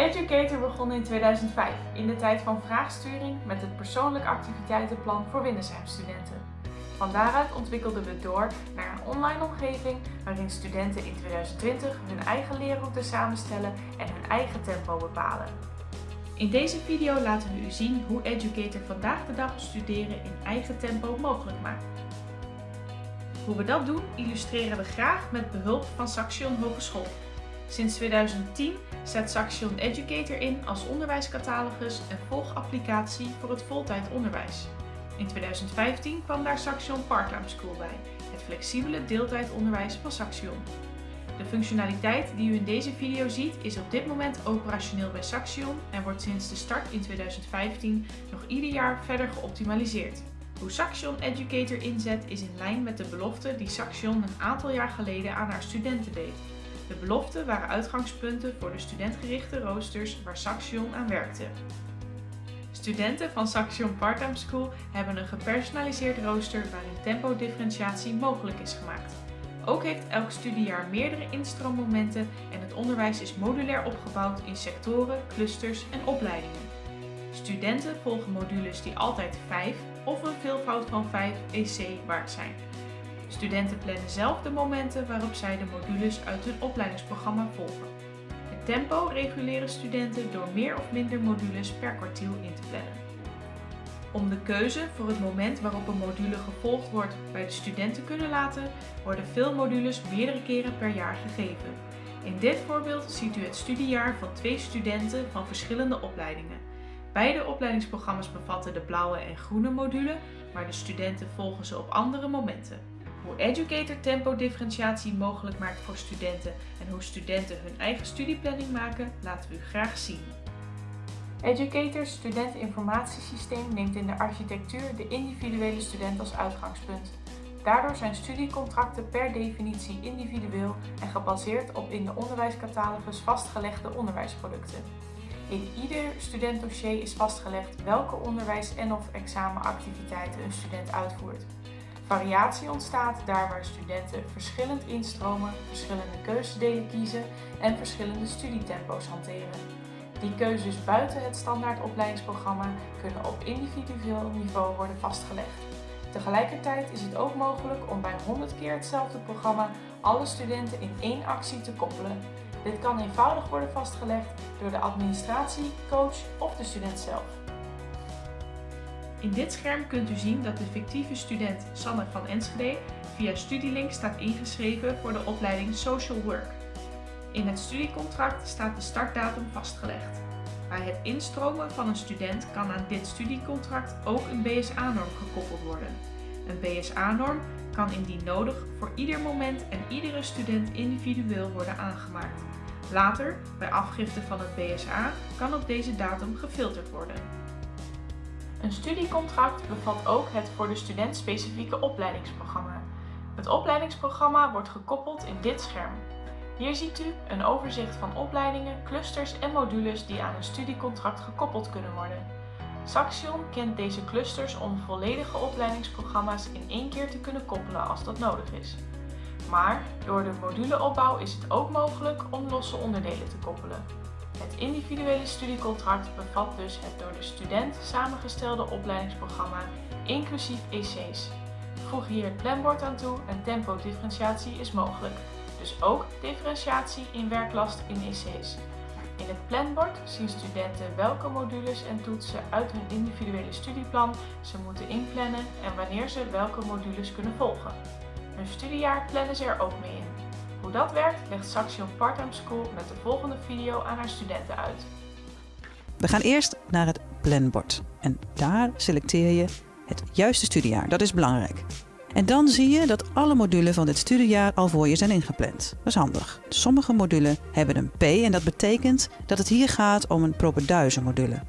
Educator begon in 2005 in de tijd van vraagsturing met het persoonlijk activiteitenplan voor Windesheim-studenten. Van daaruit ontwikkelden we door naar een online omgeving waarin studenten in 2020 hun eigen leerroute samenstellen en hun eigen tempo bepalen. In deze video laten we u zien hoe Educator vandaag de dag studeren in eigen tempo mogelijk maakt. Hoe we dat doen illustreren we graag met behulp van Saxion Hogeschool. Sinds 2010 zet Saxion Educator in als onderwijscatalogus en volgapplicatie voor het voltijd onderwijs. In 2015 kwam daar Saxion Parttime School bij, het flexibele deeltijdonderwijs van Saxion. De functionaliteit die u in deze video ziet is op dit moment operationeel bij Saxion en wordt sinds de start in 2015 nog ieder jaar verder geoptimaliseerd. Hoe Saxion Educator inzet is in lijn met de belofte die Saxion een aantal jaar geleden aan haar studenten deed. De beloften waren uitgangspunten voor de studentgerichte roosters waar Saxion aan werkte. Studenten van Saxion Parttime School hebben een gepersonaliseerd rooster waarin tempodifferentiatie mogelijk is gemaakt. Ook heeft elk studiejaar meerdere instroommomenten en het onderwijs is modulair opgebouwd in sectoren, clusters en opleidingen. Studenten volgen modules die altijd 5 of een veelvoud van 5 EC waard zijn. Studenten plannen zelf de momenten waarop zij de modules uit hun opleidingsprogramma volgen. Het tempo reguleren studenten door meer of minder modules per kwartiel in te plannen. Om de keuze voor het moment waarop een module gevolgd wordt bij de student te kunnen laten, worden veel modules meerdere keren per jaar gegeven. In dit voorbeeld ziet u het studiejaar van twee studenten van verschillende opleidingen. Beide opleidingsprogramma's bevatten de blauwe en groene module, maar de studenten volgen ze op andere momenten. Hoe Educator tempo differentiatie mogelijk maakt voor studenten en hoe studenten hun eigen studieplanning maken, laten we u graag zien. Educator studenteninformatiesysteem neemt in de architectuur de individuele student als uitgangspunt. Daardoor zijn studiecontracten per definitie individueel en gebaseerd op in de onderwijscatalogus vastgelegde onderwijsproducten. In ieder studentdossier is vastgelegd welke onderwijs- en of examenactiviteiten een student uitvoert. Variatie ontstaat daar waar studenten verschillend instromen, verschillende keuzedelen kiezen en verschillende studietempo's hanteren. Die keuzes buiten het standaard opleidingsprogramma kunnen op individueel niveau worden vastgelegd. Tegelijkertijd is het ook mogelijk om bij 100 keer hetzelfde programma alle studenten in één actie te koppelen. Dit kan eenvoudig worden vastgelegd door de administratie, coach of de student zelf. In dit scherm kunt u zien dat de fictieve student Sanne van Enschede via Studielink staat ingeschreven voor de opleiding Social Work. In het studiecontract staat de startdatum vastgelegd. Bij het instromen van een student kan aan dit studiecontract ook een BSA-norm gekoppeld worden. Een BSA-norm kan indien nodig voor ieder moment en iedere student individueel worden aangemaakt. Later, bij afgifte van het BSA, kan op deze datum gefilterd worden. Een studiecontract bevat ook het voor de student specifieke opleidingsprogramma. Het opleidingsprogramma wordt gekoppeld in dit scherm. Hier ziet u een overzicht van opleidingen, clusters en modules die aan een studiecontract gekoppeld kunnen worden. Saxion kent deze clusters om volledige opleidingsprogramma's in één keer te kunnen koppelen als dat nodig is. Maar door de moduleopbouw is het ook mogelijk om losse onderdelen te koppelen. Het individuele studiecontract bevat dus het door de student samengestelde opleidingsprogramma, inclusief EC's. Voeg hier het planbord aan toe en tempodifferentiatie is mogelijk, dus ook differentiatie in werklast in EC's. In het planbord zien studenten welke modules en toetsen uit hun individuele studieplan ze moeten inplannen en wanneer ze welke modules kunnen volgen. Hun studiejaar plannen ze er ook mee in. Hoe dat werkt legt Saxion Parttime School met de volgende video aan haar studenten uit. We gaan eerst naar het planbord en daar selecteer je het juiste studiejaar. Dat is belangrijk. En dan zie je dat alle modulen van dit studiejaar al voor je zijn ingepland. Dat is handig. Sommige modulen hebben een P en dat betekent dat het hier gaat om een propeduizen module.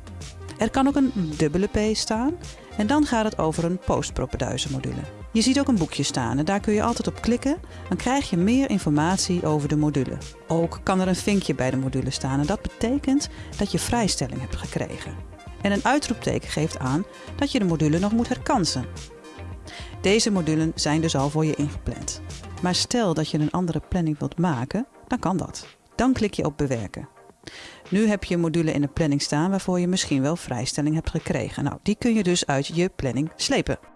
Er kan ook een dubbele P staan en dan gaat het over een postpropeduizen module. Je ziet ook een boekje staan en daar kun je altijd op klikken. Dan krijg je meer informatie over de module. Ook kan er een vinkje bij de module staan en dat betekent dat je vrijstelling hebt gekregen. En een uitroepteken geeft aan dat je de module nog moet herkansen. Deze modulen zijn dus al voor je ingepland. Maar stel dat je een andere planning wilt maken, dan kan dat. Dan klik je op bewerken. Nu heb je een module in de planning staan waarvoor je misschien wel vrijstelling hebt gekregen. Nou, die kun je dus uit je planning slepen.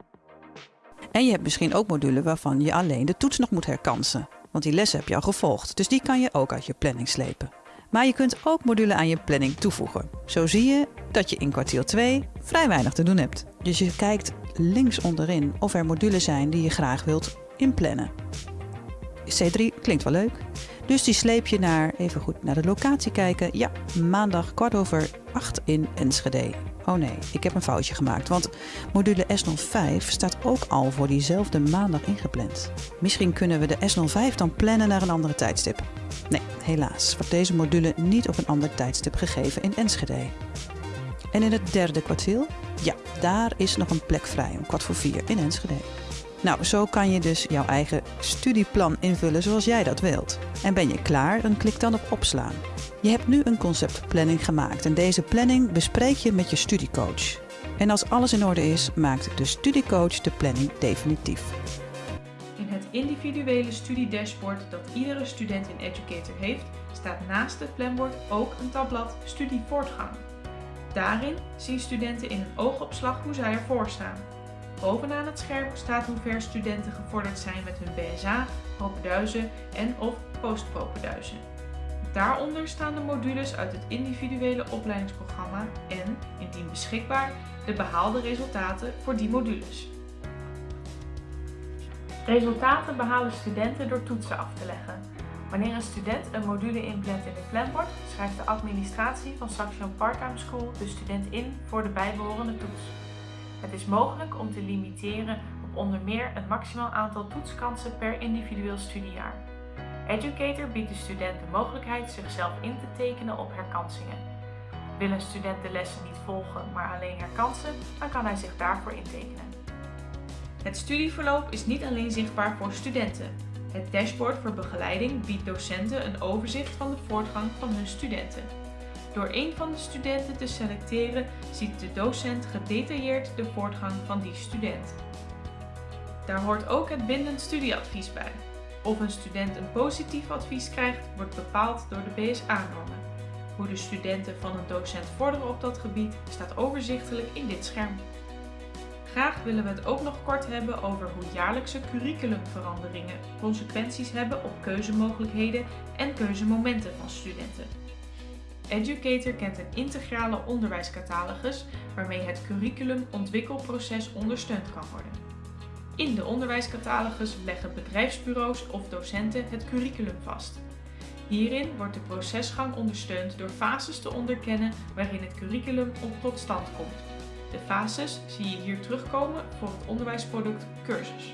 En je hebt misschien ook modules waarvan je alleen de toets nog moet herkansen. Want die lessen heb je al gevolgd, dus die kan je ook uit je planning slepen. Maar je kunt ook modules aan je planning toevoegen. Zo zie je dat je in kwartiel 2 vrij weinig te doen hebt. Dus je kijkt links onderin of er modules zijn die je graag wilt inplannen. C3 klinkt wel leuk. Dus die sleep je naar, even goed naar de locatie kijken. Ja, maandag kwart over 8 in Enschede. Oh nee, ik heb een foutje gemaakt, want module S05 staat ook al voor diezelfde maandag ingepland. Misschien kunnen we de S05 dan plannen naar een andere tijdstip. Nee, helaas wordt deze module niet op een ander tijdstip gegeven in Enschede. En in het derde kwartiel? Ja, daar is nog een plek vrij om kwart voor vier in Enschede. Nou, zo kan je dus jouw eigen studieplan invullen zoals jij dat wilt. En ben je klaar, dan klik dan op opslaan. Je hebt nu een conceptplanning gemaakt en deze planning bespreek je met je studiecoach. En als alles in orde is, maakt de studiecoach de planning definitief. In het individuele studiedashboard dat iedere student in Educator heeft, staat naast het planbord ook een tabblad Studievoortgang. Daarin zien studenten in een oogopslag hoe zij ervoor staan. Bovenaan het scherm staat hoe ver studenten gevorderd zijn met hun BSA, propeduizen en of postpropeduizen. Daaronder staan de modules uit het individuele opleidingsprogramma en, indien beschikbaar, de behaalde resultaten voor die modules. Resultaten behalen studenten door toetsen af te leggen. Wanneer een student een module inplant in het planbord, schrijft de administratie van Saxion Parttime School de student in voor de bijbehorende toets. Het is mogelijk om te limiteren op onder meer een maximaal aantal toetskansen per individueel studiejaar. Educator biedt de student de mogelijkheid zichzelf in te tekenen op herkansingen. Wil een student de lessen niet volgen, maar alleen herkansen, dan kan hij zich daarvoor intekenen. Het studieverloop is niet alleen zichtbaar voor studenten. Het dashboard voor begeleiding biedt docenten een overzicht van de voortgang van hun studenten. Door een van de studenten te selecteren ziet de docent gedetailleerd de voortgang van die student. Daar hoort ook het bindend studieadvies bij. Of een student een positief advies krijgt, wordt bepaald door de BSA-normen. Hoe de studenten van een docent vorderen op dat gebied staat overzichtelijk in dit scherm. Graag willen we het ook nog kort hebben over hoe jaarlijkse curriculumveranderingen consequenties hebben op keuzemogelijkheden en keuzemomenten van studenten. Educator kent een integrale onderwijscatalogus waarmee het curriculumontwikkelproces ondersteund kan worden. In de onderwijscatalogus leggen bedrijfsbureaus of docenten het curriculum vast. Hierin wordt de procesgang ondersteund door fases te onderkennen waarin het curriculum tot stand komt. De fases zie je hier terugkomen voor het onderwijsproduct cursus.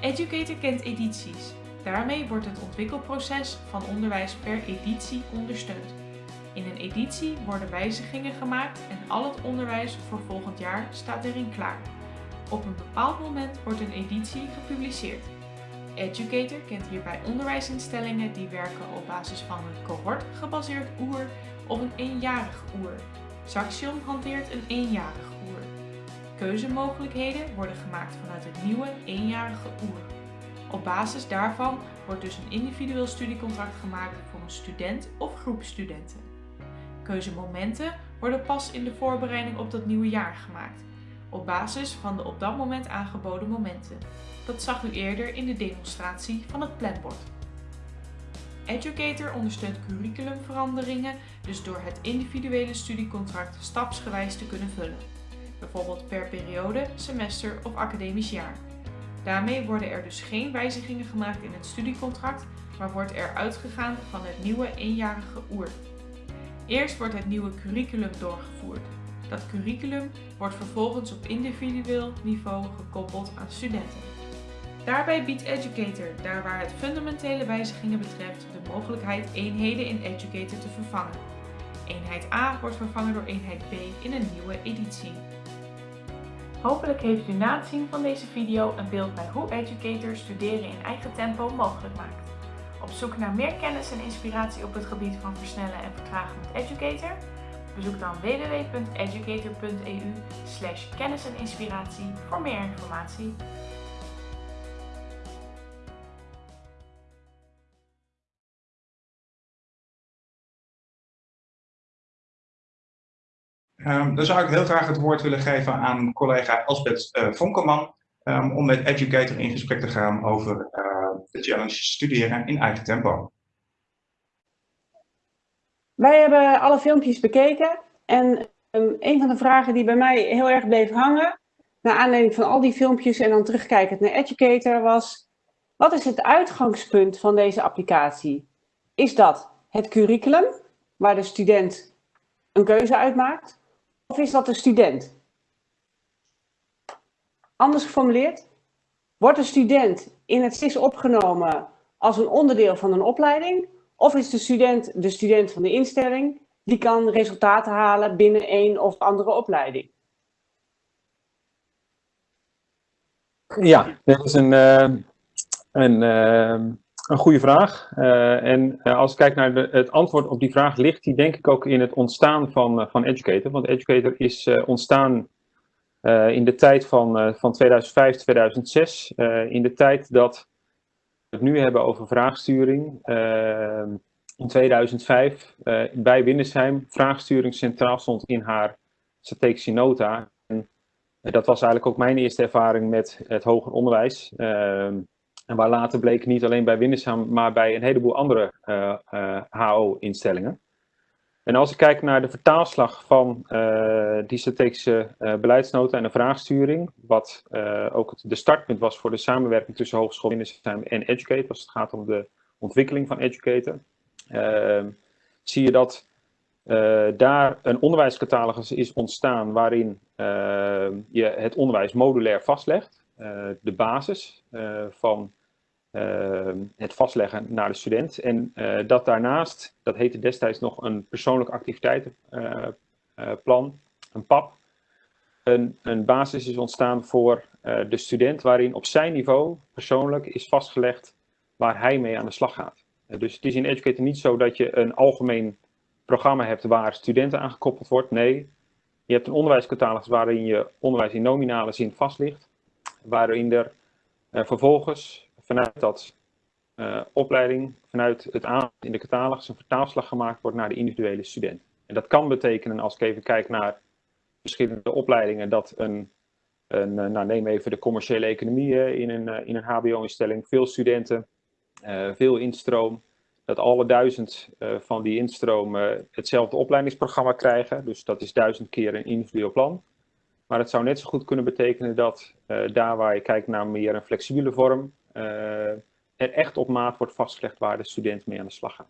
Educator kent edities. Daarmee wordt het ontwikkelproces van onderwijs per editie ondersteund. In een editie worden wijzigingen gemaakt en al het onderwijs voor volgend jaar staat erin klaar. Op een bepaald moment wordt een editie gepubliceerd. Educator kent hierbij onderwijsinstellingen die werken op basis van een cohort-gebaseerd oer of een eenjarig oer. Saxion hanteert een eenjarig oer. Keuzemogelijkheden worden gemaakt vanuit het nieuwe eenjarige oer. Op basis daarvan wordt dus een individueel studiecontract gemaakt voor een student of groep studenten. Keuzemomenten worden pas in de voorbereiding op dat nieuwe jaar gemaakt, op basis van de op dat moment aangeboden momenten. Dat zag u eerder in de demonstratie van het planbord. Educator ondersteunt curriculumveranderingen dus door het individuele studiecontract stapsgewijs te kunnen vullen, bijvoorbeeld per periode, semester of academisch jaar. Daarmee worden er dus geen wijzigingen gemaakt in het studiecontract, maar wordt er uitgegaan van het nieuwe eenjarige oer. Eerst wordt het nieuwe curriculum doorgevoerd. Dat curriculum wordt vervolgens op individueel niveau gekoppeld aan studenten. Daarbij biedt Educator, daar waar het fundamentele wijzigingen betreft, de mogelijkheid eenheden in Educator te vervangen. Eenheid A wordt vervangen door eenheid B in een nieuwe editie. Hopelijk heeft u na het zien van deze video een beeld bij hoe Educator studeren in eigen tempo mogelijk maakt. Op zoek naar meer kennis en inspiratie op het gebied van versnellen en vertragen met Educator? Bezoek dan www.educator.eu kennis en inspiratie voor meer informatie. Um, dan zou ik heel graag het woord willen geven aan collega Elsbeth uh, Vonkelman um, om met Educator in gesprek te gaan over uh, de challenge studeren in eigen tempo. Wij hebben alle filmpjes bekeken en um, een van de vragen die bij mij heel erg bleef hangen, naar aanleiding van al die filmpjes en dan terugkijkend naar Educator, was wat is het uitgangspunt van deze applicatie? Is dat het curriculum, waar de student een keuze uitmaakt? Of is dat de student? Anders geformuleerd, wordt de student in het SIS opgenomen als een onderdeel van een opleiding? Of is de student de student van de instelling die kan resultaten halen binnen een of andere opleiding? Ja, dat is een, uh, een, uh, een goede vraag. Uh, en als ik kijk naar het antwoord op die vraag, ligt die denk ik ook in het ontstaan van, van Educator. Want Educator is ontstaan in de tijd van, van 2005, 2006. in de tijd dat we het nu hebben over vraagsturing. in 2005 bij Windesheim vraagsturing centraal stond in haar strategische nota. En dat was eigenlijk ook mijn eerste ervaring met het hoger onderwijs. En waar later bleek niet alleen bij Windesheim, maar bij een heleboel andere HO-instellingen. En als ik kijk naar de vertaalslag van uh, die strategische beleidsnota en de vraagsturing, wat ook het, de startpunt was voor de samenwerking tussen Hogeschool en Educate, als het gaat om de ontwikkeling van Educator, ehm, zie je dat daar een onderwijscatalogus is ontstaan waarin ehm, je het onderwijs modulair vastlegt. de basis van uh, het vastleggen naar de student. En uh, dat daarnaast, dat heette destijds nog een persoonlijk activiteitenplan, uh, een PAP, een, een, basis is ontstaan voor de student waarin op zijn niveau persoonlijk is vastgelegd waar hij mee aan de slag gaat. dus het is in Educator niet zo dat je een algemeen programma hebt waar studenten aan gekoppeld wordt. Nee, je hebt een onderwijscatalogus waarin je onderwijs in nominale zin vast ligt, waarin er vervolgens vanuit dat uh, opleiding, vanuit het aanbod in de catalogus, een vertaalslag gemaakt wordt naar de individuele student. En dat kan betekenen, als ik even kijk naar verschillende opleidingen, dat een, een eh, nou neem even de commerciële economie in een, eh, in een hbo-instelling, veel studenten, veel instroom, dat alle duizend van die instromen hetzelfde opleidingsprogramma krijgen. Dus dat is duizend keer een individueel plan. Maar het zou net zo goed kunnen betekenen dat daar waar je kijkt naar meer een flexibele vorm, er echt op maat wordt vastgelegd waar de student mee aan de slag gaat.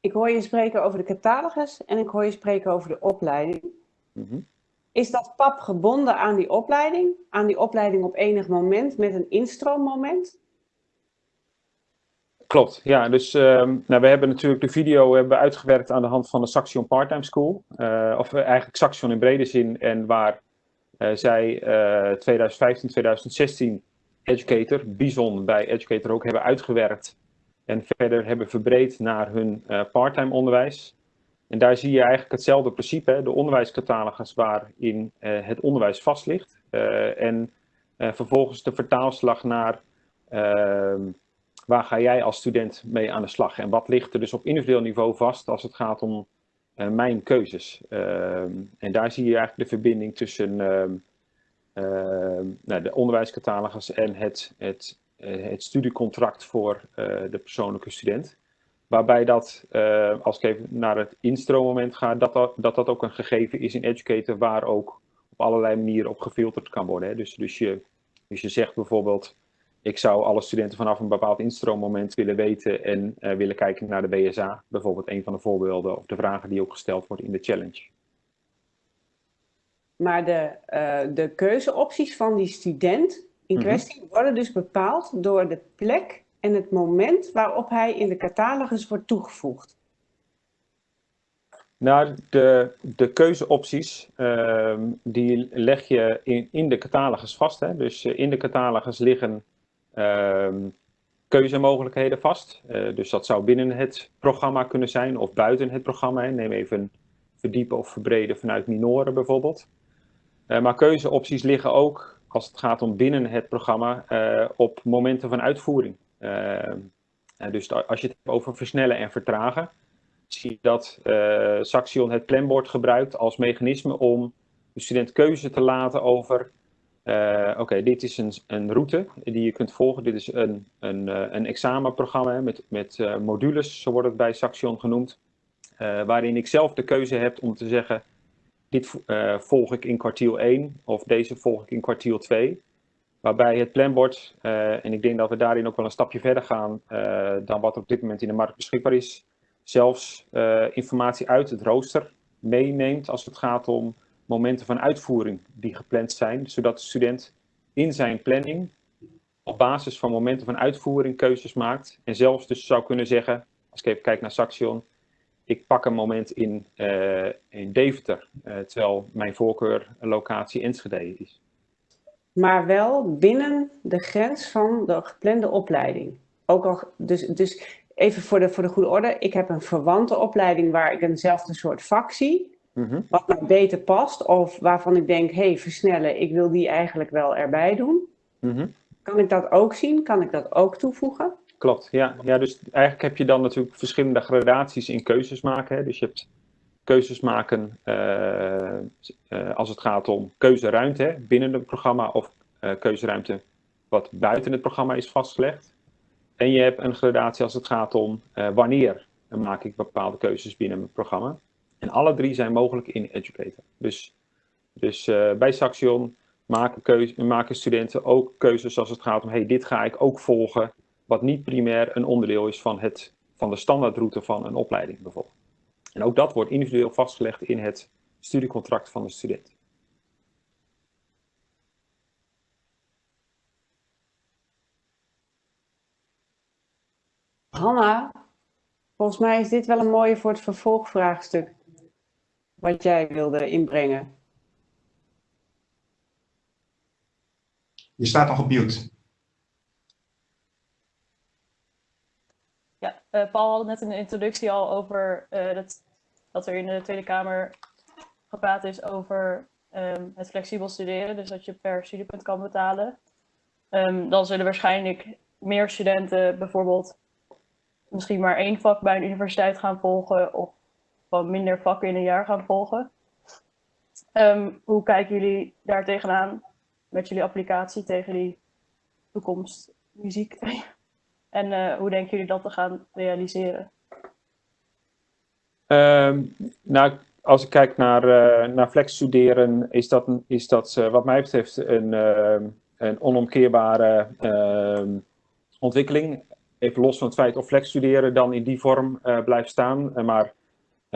Ik hoor je spreken over de catalogus en ik hoor je spreken over de opleiding. Mm -hmm. Is dat PAP gebonden aan die opleiding? Aan die opleiding op enig moment met een instroommoment? Klopt, ja. Dus um, nou, we hebben natuurlijk de video hebben uitgewerkt aan de hand van de Saxion Parttime School. Uh, of eigenlijk Saxion in brede zin. En waar uh, zij uh, 2015, 2016 Educator, Bison bij Educator ook hebben uitgewerkt. En verder hebben verbreed naar hun parttime onderwijs. En daar zie je eigenlijk hetzelfde principe, hè, de onderwijscatalogus waarin het onderwijs vast ligt. en vervolgens de vertaalslag naar ehm, waar ga jij als student mee aan de slag? En wat ligt er dus op individueel niveau vast als het gaat om uh, mijn keuzes? Uh, en daar zie je eigenlijk de verbinding tussen uh, nou, de onderwijscatalogus en het, het, eh, het studiecontract voor eh, de persoonlijke student. Waarbij dat, als ik even naar het instroommoment ga, dat dat, dat dat ook een gegeven is in Educator waar ook op allerlei manieren op gefilterd kan worden. Hè? Dus, dus, je, dus je zegt bijvoorbeeld, ik zou alle studenten vanaf een bepaald instroommoment willen weten en uh, willen kijken naar de BSA. Bijvoorbeeld een van de voorbeelden of de vragen die ook gesteld wordt in de challenge. Maar de, uh, de keuzeopties van die student in mhm. kwestie mm -hmm. worden dus bepaald door de plek en het moment waarop hij in de catalogus wordt toegevoegd. Nou, de, de keuzeopties, uh, die leg je in, in de catalogus vast. Hè? Dus uh, in de catalogus liggen keuzemogelijkheden vast. Uh, dus dat zou binnen het programma kunnen zijn of buiten het programma. Neem even verdiepen of verbreden vanuit minoren bijvoorbeeld. Uh, maar keuzeopties liggen ook, als het gaat om binnen het programma, uh, op momenten van uitvoering. Ehm, dus als je het hebt over versnellen en vertragen, zie je dat Saxion het planbord gebruikt als mechanisme om de student keuze te laten over uh, Oké, dit is een, een, route die je kunt volgen. Dit is een, een, uh, een examenprogramma met, met uh, modules, zo wordt het bij Saxion genoemd. waarin ik zelf de keuze heb om te zeggen, dit volg ik in kwartiel 1 of deze volg ik in kwartiel 2. Waarbij het planbord, en ik denk dat we daarin ook wel een stapje verder gaan dan wat er op dit moment in de markt beschikbaar is, zelfs informatie uit het rooster meeneemt als het gaat om momenten van uitvoering die gepland zijn, zodat de student in zijn planning op basis van momenten van uitvoering keuzes maakt en zelfs dus zou kunnen zeggen, als ik even kijk naar Saxion, ik pak een moment in, uh, in Deventer, uh, terwijl mijn voorkeur locatie Enschede is. Maar wel binnen de grens van de geplande opleiding. Ook al, dus, dus even voor de, voor de goede orde, ik heb een verwante opleiding waar ik eenzelfde soort vak zie. Mhm. Wat mij beter past of waarvan ik denk, hé, hey, versnellen, ik wil die eigenlijk wel erbij doen. Mhm. Kan ik dat ook zien? Kan ik dat ook toevoegen? Klopt, ja. ja. Dus eigenlijk heb je dan natuurlijk verschillende gradaties in keuzes maken. Hè. Dus je hebt keuzes maken uh, uh, als het gaat om keuzeruimte hè, binnen het programma of uh, keuzeruimte wat buiten het programma is vastgelegd. En je hebt een gradatie als het gaat om wanneer maak ik bepaalde keuzes binnen het programma. En alle drie zijn mogelijk in Educator. Dus, dus uh, bij Saxion maken, maken studenten ook keuzes als het gaat om, hey, dit ga ik ook volgen, wat niet primair een onderdeel is van, het, van de standaardroute van een opleiding bijvoorbeeld. En ook dat wordt individueel vastgelegd in het studiecontract van de student. Hanna, volgens mij is dit wel een mooie voor het vervolgvraagstuk wat jij wilde inbrengen. Je staat nog op mute. Ja, uh, Paul had net in de introductie al over uh, dat, dat er in de Tweede Kamer gepraat is over um, het flexibel studeren. Dus dat je per studiepunt kan betalen. Um, dan zullen waarschijnlijk meer studenten bijvoorbeeld misschien maar één vak bij een universiteit gaan volgen of gewoon minder vakken in een jaar gaan volgen. Um, hoe kijken jullie daar tegenaan met jullie applicatie tegen die toekomst muziek? en uh, hoe denken jullie dat te gaan realiseren? Um, nou, als ik kijk naar, uh, naar flex studeren, is dat, is dat uh, wat mij betreft een, een onomkeerbare ehm, ontwikkeling. Even los van het feit of flex studeren dan in die vorm blijft staan. maar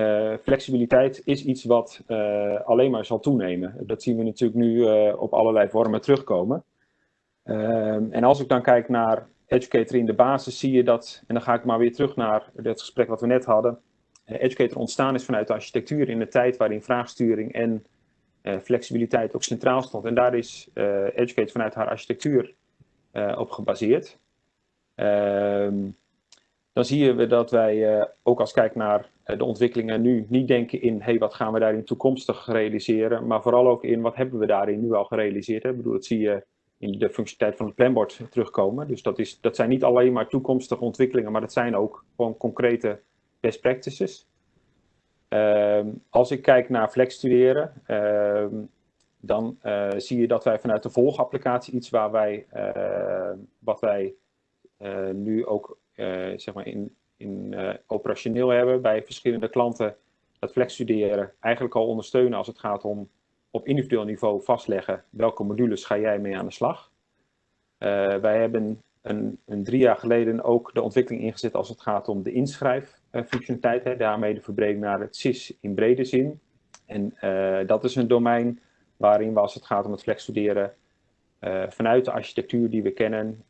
uh, flexibiliteit is iets wat uh, alleen maar zal toenemen. Dat zien we natuurlijk nu uh, op allerlei vormen terugkomen. Ehm, en als ik dan kijk naar Educator in de basis, zie je dat, en dan ga ik maar weer terug naar het gesprek wat we net hadden. Educator ontstaan is vanuit de architectuur in de tijd waarin vraagsturing en flexibiliteit ook centraal stond. En daar is Educator vanuit haar architectuur op gebaseerd. Ehm, dan zie je dat wij ook als kijk naar eh, de ontwikkelingen nu niet denken in, hey, wat gaan we daarin toekomstig realiseren, maar vooral ook in, wat hebben we daarin nu al gerealiseerd. Ik bedoel, dat zie je in de functionaliteit van het planbord terugkomen. Dus dat, is, dat zijn niet alleen maar toekomstige ontwikkelingen, maar dat zijn ook gewoon concrete best practices. Uh, als ik kijk naar flex studeren, uh, dan uh, zie je dat wij vanuit de volgapplicatie iets waar wij, uh, wat wij nu ook zeg maar in in uh, operationeel hebben bij verschillende klanten dat flexstuderen eigenlijk al ondersteunen als het gaat om op individueel niveau vastleggen welke modules ga jij mee aan de slag. Uh, wij hebben een, een, drie jaar geleden ook de ontwikkeling ingezet als het gaat om de inschrijffunctionaliteit, uh, daarmee de verbreding naar het CIS in brede zin. En uh, dat is een domein waarin we als het gaat om het flexstuderen vanuit de architectuur die we kennen,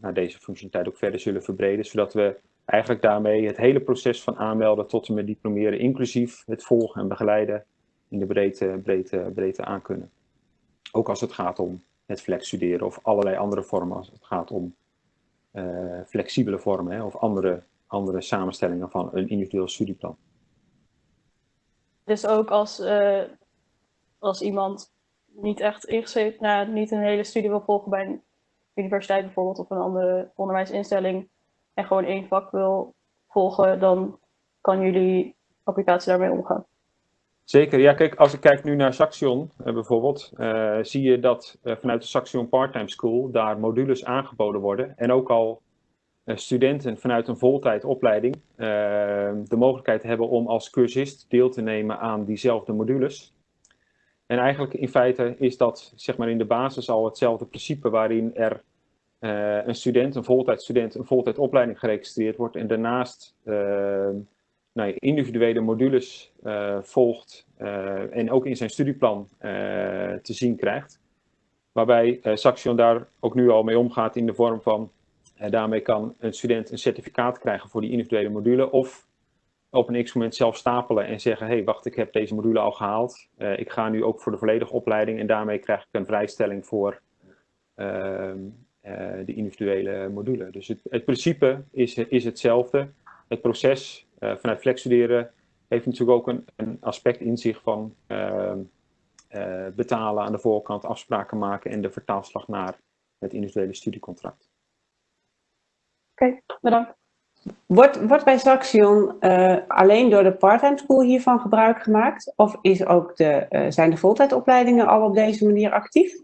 naar deze functionaliteit ook verder zullen verbreden, zodat we eigenlijk daarmee het hele proces van aanmelden tot en met diplomeren, inclusief het volgen en begeleiden in de breedte, breedte, breedte aankunnen. Ook als het gaat om het flex studeren of allerlei andere vormen als het gaat om uh, flexibele vormen hè, of andere, andere samenstellingen van een individueel studieplan. Dus ook als, uh, als iemand niet echt ingeschreven, nou, niet een hele studie wil volgen bij een universiteit bijvoorbeeld of een andere onderwijsinstelling, en gewoon één vak wil volgen, dan kan jullie applicatie daarmee omgaan. Zeker, ja kijk, als ik kijk nu naar Saxion uh, bijvoorbeeld, uh, zie je dat uh, vanuit de Saxion Parttime School daar modules aangeboden worden en ook al studenten vanuit een voltijdopleiding de mogelijkheid hebben om als cursist deel te nemen aan diezelfde modules. En eigenlijk in feite is dat zeg maar in de basis al hetzelfde principe waarin er een student, een voltijdstudent, een voltijdopleiding geregistreerd wordt en daarnaast nou, individuele modules uh, volgt en ook in zijn studieplan te zien krijgt. Waarbij Saxion daar ook nu al mee omgaat in de vorm van, daarmee kan een student een certificaat krijgen voor die individuele module of op een x-moment zelf stapelen en zeggen, hé hey, wacht, ik heb deze module al gehaald. ik ga nu ook voor de volledige opleiding en daarmee krijg ik een vrijstelling voor de individuele module. Dus het, het principe is, is hetzelfde. Het proces uh, vanuit flexstuderen heeft natuurlijk ook een, een aspect in zich van uh, uh, betalen aan de voorkant, afspraken maken en de vertaalslag naar het individuele studiecontract. Oké, okay, bedankt. Wordt, wordt bij Saxion alleen door de parttime school hiervan gebruik gemaakt? Of is ook de, zijn de voltijdopleidingen al op deze manier actief?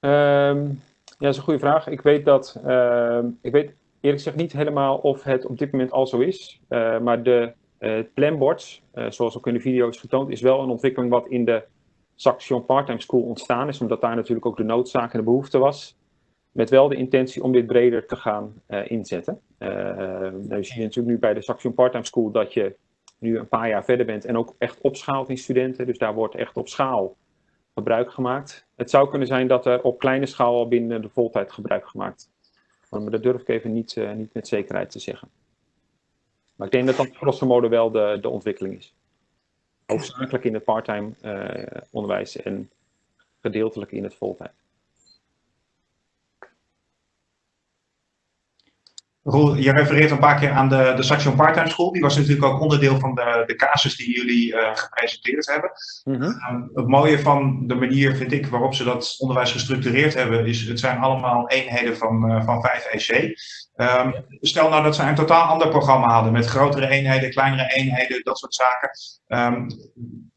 Um, ja, dat is een goede vraag. Ik weet dat, uh, ik weet eerlijk gezegd niet helemaal of het op dit moment al zo is. Uh, maar de uh, planboards, uh, zoals ook in de video is getoond, is wel een ontwikkeling wat in de Saxion Parttime School ontstaan is. Omdat daar natuurlijk ook de noodzaak en de behoefte was. Met wel de intentie om dit breder te gaan inzetten. nou, je ziet natuurlijk nu bij de Saxion Parttime School dat je nu een paar jaar verder bent en ook echt opschaalt in studenten. Dus daar wordt echt op schaal gebruik gemaakt. Het zou kunnen zijn dat er op kleine schaal al binnen de voltijd gebruik gemaakt maar dat durf ik even niet, uh, niet met zekerheid te zeggen. Maar ik denk dat dat grosso modo wel de, de ontwikkeling is. Hoofdzakelijk in het parttime uh, onderwijs en gedeeltelijk in het voltijd. Roel, je refereert een paar keer aan de, de Saxion Parttime School. Die was natuurlijk ook onderdeel van de, de casus die jullie uh, gepresenteerd hebben. Mm -hmm. um, het mooie van de manier, vind ik, waarop ze dat onderwijs gestructureerd hebben, is het zijn allemaal eenheden van, uh, van 5 EC. Um, stel nou dat ze een totaal ander programma hadden met grotere eenheden, kleinere eenheden, dat soort zaken. Um,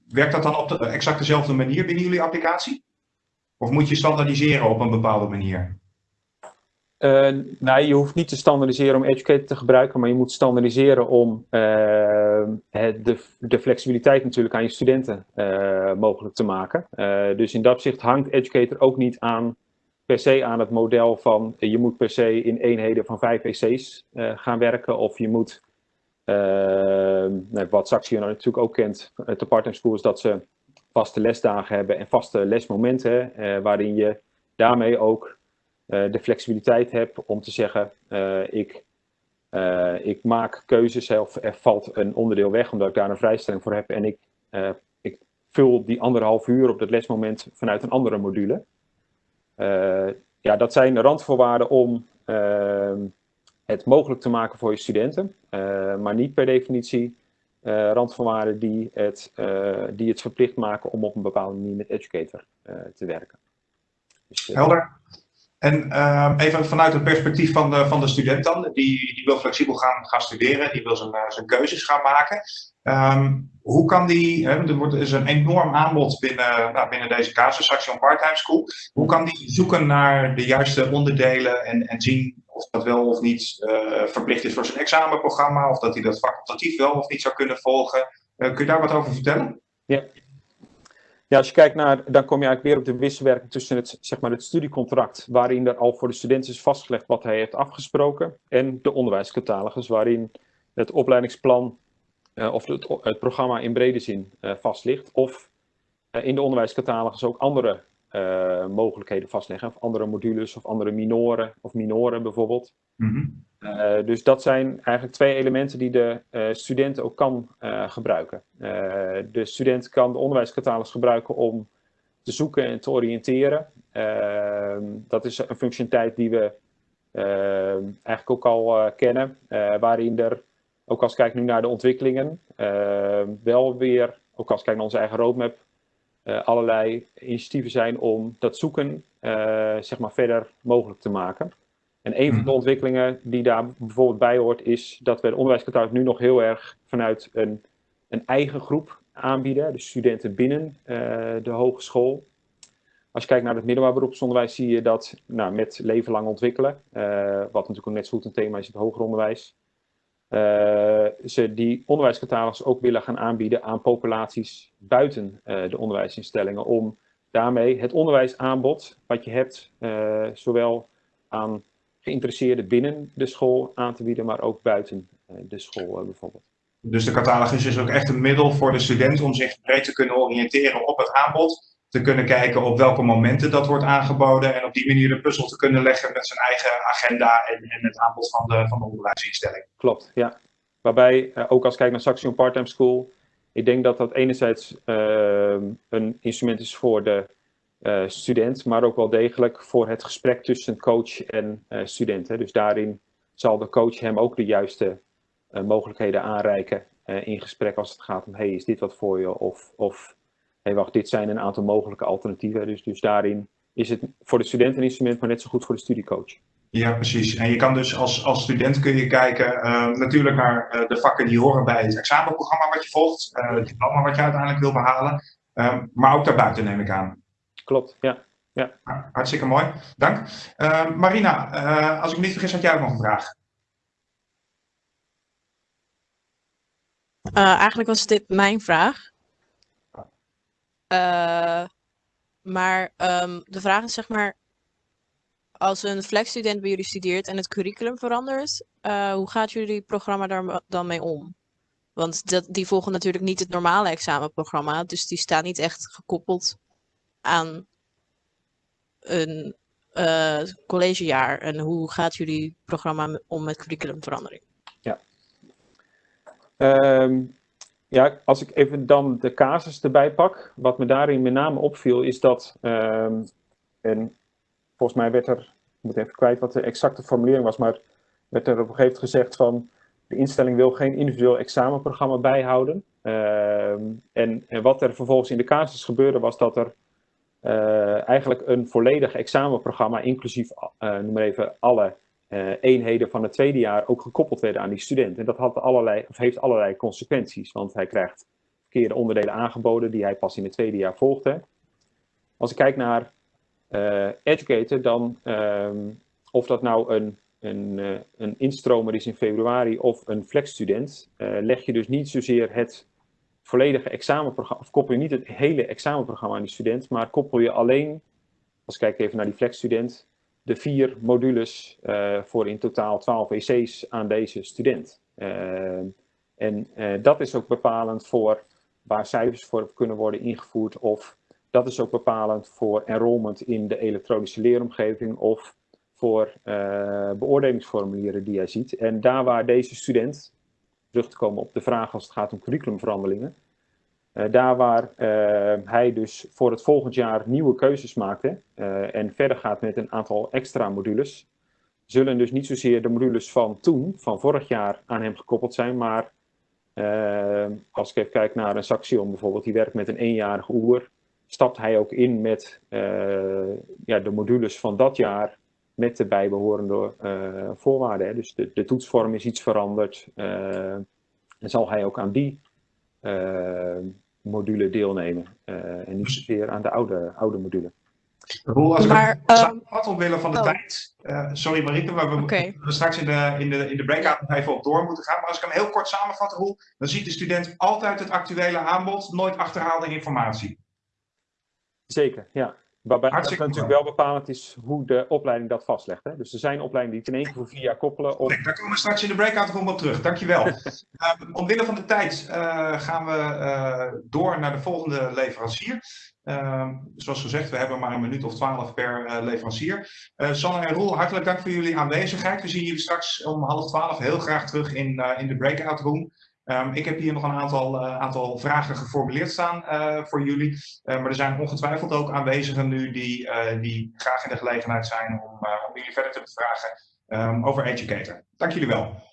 werkt dat dan op de, exact dezelfde manier binnen jullie applicatie? Of moet je standaardiseren op een bepaalde manier? Uh, nou, je hoeft niet te standaardiseren om Educator te gebruiken, maar je moet standaardiseren om het, de, flexibiliteit natuurlijk aan je studenten uh, mogelijk te maken. dus in dat opzicht hangt Educator ook niet aan, per se aan het model van je moet per se in eenheden van vijf EC's gaan werken of je moet, nou, wat Saxion natuurlijk ook kent, de partner school is dat ze vaste lesdagen hebben en vaste lesmomenten waarin je daarmee ook de flexibiliteit heb om te zeggen, uh, ik, uh, ik maak keuzes of er valt een onderdeel weg omdat ik daar een vrijstelling voor heb en ik, ik vul die anderhalf uur op dat lesmoment vanuit een andere module. ja, dat zijn randvoorwaarden om ehm, het mogelijk te maken voor je studenten, maar niet per definitie randvoorwaarden die het, die het verplicht maken om op een bepaalde manier met Educator te werken. Dus, Helder. En uh, even vanuit het perspectief van de, van de student dan, die, die wil flexibel gaan, gaan studeren, die wil zijn, uh, zijn keuzes gaan maken. Um, hoe kan die, hè, er wordt, is een enorm aanbod binnen, nou, binnen deze casus, Saxion Part-Time School. Hoe kan die zoeken naar de juiste onderdelen en, en zien of dat wel of niet uh, verplicht is voor zijn examenprogramma, of dat hij dat facultatief wel of niet zou kunnen volgen? kun je daar wat over vertellen? Ja, ja, als je kijkt naar, dan kom je eigenlijk weer op de wisselwerking tussen het, zeg maar het studiecontract, waarin er al voor de student is vastgelegd wat hij heeft afgesproken, en de onderwijscatalogus, waarin het opleidingsplan uh, of het, programma in brede zin uh, vast ligt, of uh, in de onderwijscatalogus ook andere mogelijkheden vastleggen, of andere modules of andere minoren of minoren bijvoorbeeld. Mm -hmm. dus dat zijn eigenlijk twee elementen die de student ook kan gebruiken. de student kan de onderwijscatalogus gebruiken om te zoeken en te oriënteren. dat is een functionaliteit die we eigenlijk ook al kennen, waarin er ook als ik kijk nu naar de ontwikkelingen, uh, wel weer, ook als ik kijk naar onze eigen roadmap, allerlei initiatieven zijn om dat zoeken uh, zeg maar verder mogelijk te maken. En een van de mhm. ontwikkelingen die daar bijvoorbeeld bij hoort, is dat we de onderwijskantoor nu nog heel erg vanuit een, een eigen groep aanbieden, dus studenten binnen uh, de hogeschool. Als je kijkt naar het middelbaar beroepsonderwijs, zie je dat nou, met leven lang ontwikkelen, uh, wat natuurlijk ook net zo goed een thema is in het hoger onderwijs, ze die onderwijscatalogus ook willen gaan aanbieden aan populaties buiten de onderwijsinstellingen, om daarmee het onderwijsaanbod wat je hebt, zowel aan geïnteresseerden binnen de school aan te bieden, maar ook buiten de school bijvoorbeeld. Dus de catalogus is ook echt een middel voor de student om zich breed te kunnen oriënteren op het aanbod. Te kunnen kijken op welke momenten dat wordt aangeboden. En op die manier de puzzel te kunnen leggen met zijn eigen agenda en, en het aanbod van de, van de onderwijsinstelling. Klopt, ja. Waarbij, eh, ook als ik kijk naar Saxion Part-Time School, ik denk dat dat enerzijds uh, een instrument is voor de uh, student, maar ook wel degelijk voor het gesprek tussen coach en uh, student. Hè. Dus daarin zal de coach hem ook de juiste mogelijkheden aanreiken in gesprek als het gaat om, hey, is dit wat voor je? Of, of hey, wacht, dit zijn een aantal mogelijke alternatieven. Dus, dus daarin is het voor de student een instrument, maar net zo goed voor de studiecoach. Ja, precies. En je kan dus als, als student kun je kijken natuurlijk naar de vakken die horen bij het examenprogramma wat je volgt, het diploma wat je uiteindelijk wil behalen, maar ook daarbuiten neem ik aan klopt. Ja. ja. Hartstikke mooi, dank. Uh, Marina, uh, als ik me niet vergis, had jij ook nog een vraag? Uh, eigenlijk was dit mijn vraag. Maar um, de vraag is zeg maar, als een flexstudent bij jullie studeert en het curriculum verandert, hoe gaat jullie programma daar dan mee om? Want dat, die volgen natuurlijk niet het normale examenprogramma, dus die staan niet echt gekoppeld aan een uh, collegejaar en hoe gaat jullie programma om met curriculumverandering? Ja. Um, ja, als ik even dan de casus erbij pak, wat me daarin met name opviel is dat, um, en volgens mij werd er, ik moet even kwijt wat de exacte formulering was, maar werd er op een gegeven moment gezegd van de instelling wil geen individueel examenprogramma bijhouden. Um, en, en wat er vervolgens in de casus gebeurde was dat er uh, eigenlijk een volledig examenprogramma, inclusief uh, noem maar even alle uh, eenheden van het tweede jaar, ook gekoppeld werden aan die student. En dat had allerlei, of heeft allerlei consequenties, want hij krijgt verkeerde onderdelen aangeboden die hij pas in het tweede jaar volgde. Als ik kijk naar Educator, dan um, of dat nou een, een, een instromer is in februari of een flexstudent, leg je dus niet zozeer het volledige examenprogramma, of koppel je niet het hele examenprogramma aan die student, maar koppel je alleen, als ik kijk even naar die flexstudent, de vier modules uh, voor in totaal 12 EC's aan deze student. Uh, en uh, dat is ook bepalend voor waar cijfers voor kunnen worden ingevoerd of dat is ook bepalend voor enrollment in de elektronische leeromgeving of voor beoordelingsformulieren die hij ziet. En daar waar deze student terug te komen op de vraag als het gaat om curriculumverandelingen. Uh, daar waar uh, hij dus voor het volgend jaar nieuwe keuzes maakte uh, en verder gaat met een aantal extra modules, zullen dus niet zozeer de modules van toen, van vorig jaar, aan hem gekoppeld zijn, maar als ik even kijk naar een Saxion bijvoorbeeld, die werkt met een eenjarige oer, stapt hij ook in met ja, de modules van dat jaar met de bijbehorende voorwaarden. Hè. Dus de, de, toetsvorm is iets veranderd. En zal hij ook aan die module deelnemen. en niet zozeer aan de oude, oude module. Roel, als maar, ik um, omwille van de oh. tijd. sorry Marieke, maar we okay. straks in de, in, de, in de breakout nog even op door moeten gaan. Maar als ik hem heel kort samenvat, Roel, dan ziet de student altijd het actuele aanbod, nooit achterhaalde informatie. Zeker, ja. Waarbij het natuurlijk wel bepalend is hoe de opleiding dat vastlegt. Hè? Dus er zijn opleidingen die het in één keer voor vier jaar koppelen. Op... Daar komen we straks in de breakout gewoon op terug. Dankjewel. uh, omwille van de tijd uh, gaan we uh, door naar de volgende leverancier. Ehm, zoals gezegd, we hebben maar een minuut of twaalf per leverancier. Sanne en Roel, hartelijk dank voor jullie aanwezigheid. We zien jullie straks om half twaalf heel graag terug in, in de breakout room. Um, ik heb hier nog een aantal, uh, aantal vragen geformuleerd staan uh, voor jullie. Uh, maar er zijn ongetwijfeld ook aanwezigen nu die, die graag in de gelegenheid zijn om, om jullie verder te bevragen um, over Educator. Dank jullie wel.